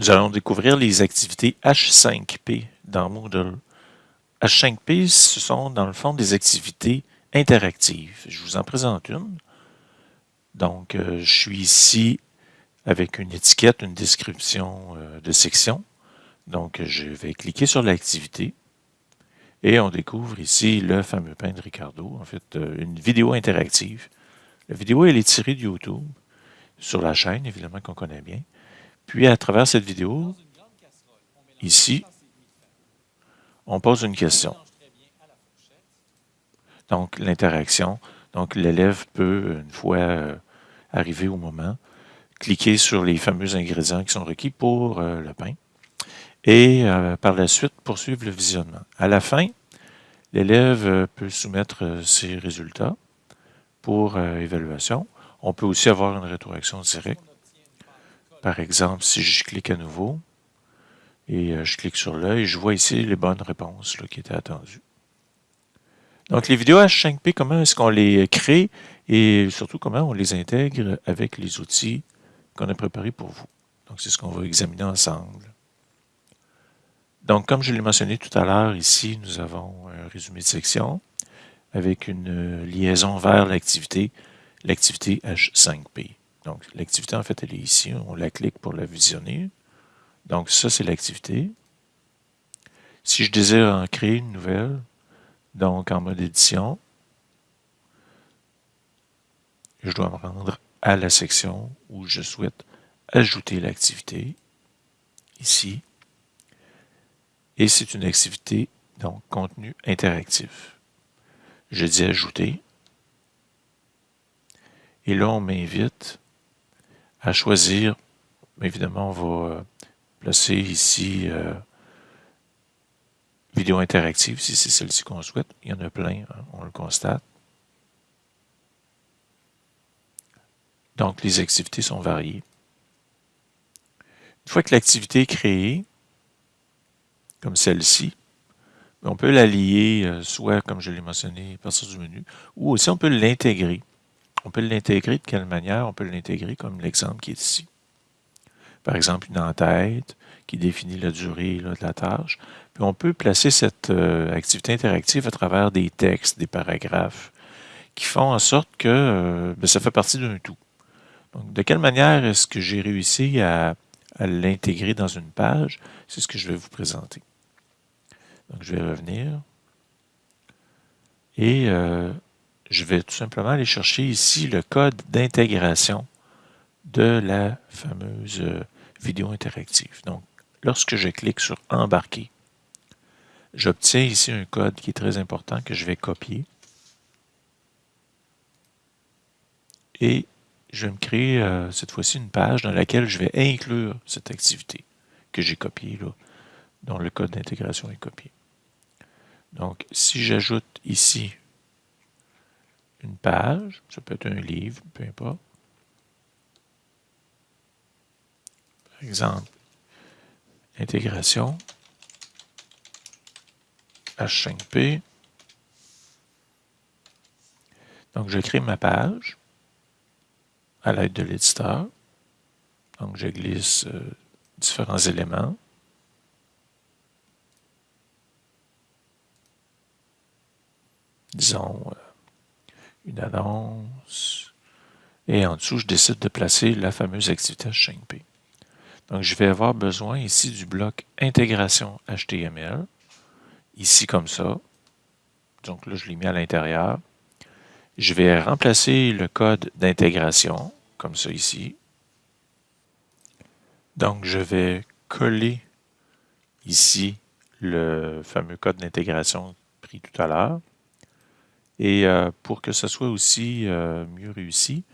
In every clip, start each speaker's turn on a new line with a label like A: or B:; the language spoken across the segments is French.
A: Nous allons découvrir les activités H5P dans Moodle. H5P, ce sont dans le fond des activités interactives. Je vous en présente une. Donc, euh, je suis ici avec une étiquette, une description euh, de section. Donc, je vais cliquer sur l'activité et on découvre ici le fameux pain de Ricardo, en fait, euh, une vidéo interactive. La vidéo, elle est tirée de YouTube, sur la chaîne, évidemment, qu'on connaît bien. Puis, à travers cette vidéo, ici, on pose une question. Donc, l'interaction. Donc, l'élève peut, une fois euh, arrivé au moment, cliquer sur les fameux ingrédients qui sont requis pour euh, le pain et euh, par la suite poursuivre le visionnement. À la fin, l'élève peut soumettre ses résultats pour évaluation. On peut aussi avoir une rétroaction directe par exemple, si je clique à nouveau et euh, je clique sur l'œil, je vois ici les bonnes réponses qui étaient attendues. Donc, les vidéos H5P, comment est-ce qu'on les crée et surtout comment on les intègre avec les outils qu'on a préparés pour vous? Donc, c'est ce qu'on va examiner ensemble. Donc, comme je l'ai mentionné tout à l'heure, ici, nous avons un résumé de section avec une liaison vers l'activité, l'activité H5P. Donc, l'activité, en fait, elle est ici. On la clique pour la visionner. Donc, ça, c'est l'activité. Si je désire en créer une nouvelle, donc en mode édition, je dois me rendre à la section où je souhaite ajouter l'activité, ici. Et c'est une activité, donc contenu interactif. Je dis ajouter. Et là, on m'invite à choisir. Évidemment, on va euh, placer ici euh, vidéo interactive, si c'est celle-ci qu'on souhaite. Il y en a plein, hein, on le constate. Donc, les activités sont variées. Une fois que l'activité est créée, comme celle-ci, on peut la lier, euh, soit, comme je l'ai mentionné, à partir du menu, ou aussi on peut l'intégrer. On peut l'intégrer de quelle manière? On peut l'intégrer comme l'exemple qui est ici. Par exemple, une en-tête qui définit la durée de la tâche. Puis on peut placer cette euh, activité interactive à travers des textes, des paragraphes, qui font en sorte que euh, ben, ça fait partie d'un tout. Donc, de quelle manière est-ce que j'ai réussi à, l'intégrer dans une page? C'est ce que je vais vous présenter. Donc, je vais revenir. Et euh, je vais tout simplement aller chercher ici le code d'intégration de la fameuse euh, vidéo interactive. Donc, lorsque je clique sur « Embarquer », j'obtiens ici un code qui est très important que je vais copier. Et je vais me créer euh, cette fois-ci une page dans laquelle je vais inclure cette activité que j'ai copiée, là, dont le code d'intégration est copié. Donc, si j'ajoute ici une page, ça peut être un livre, peu importe. Par exemple, intégration, H5P. Donc, je crée ma page à l'aide de l'éditeur. Donc, je glisse euh, différents éléments. Disons, euh, une annonce, et en dessous, je décide de placer la fameuse activité H5P. Donc, je vais avoir besoin ici du bloc intégration HTML, ici comme ça. Donc là, je l'ai mis à l'intérieur. Je vais remplacer le code d'intégration, comme ça ici. Donc, je vais coller ici le fameux code d'intégration pris tout à l'heure. Et euh, pour que ce soit aussi euh, mieux réussi,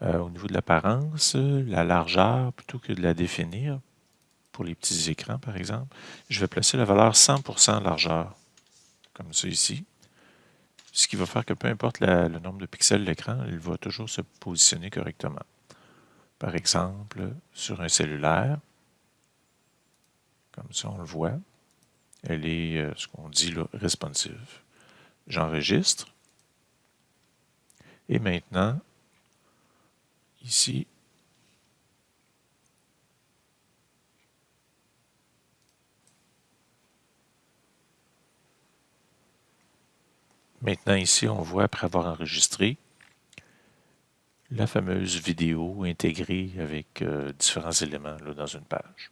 A: euh, au niveau de l'apparence, la largeur, plutôt que de la définir, pour les petits écrans par exemple, je vais placer la valeur 100% largeur, comme ça ici. Ce qui va faire que peu importe le nombre de pixels de l'écran, il va toujours se positionner correctement. Par exemple, sur un cellulaire, comme ça on le voit, elle est ce qu'on dit là, responsive. J'enregistre. Et maintenant, ici, Maintenant ici, on voit, après avoir enregistré, la fameuse vidéo intégrée avec euh, différents éléments dans une page.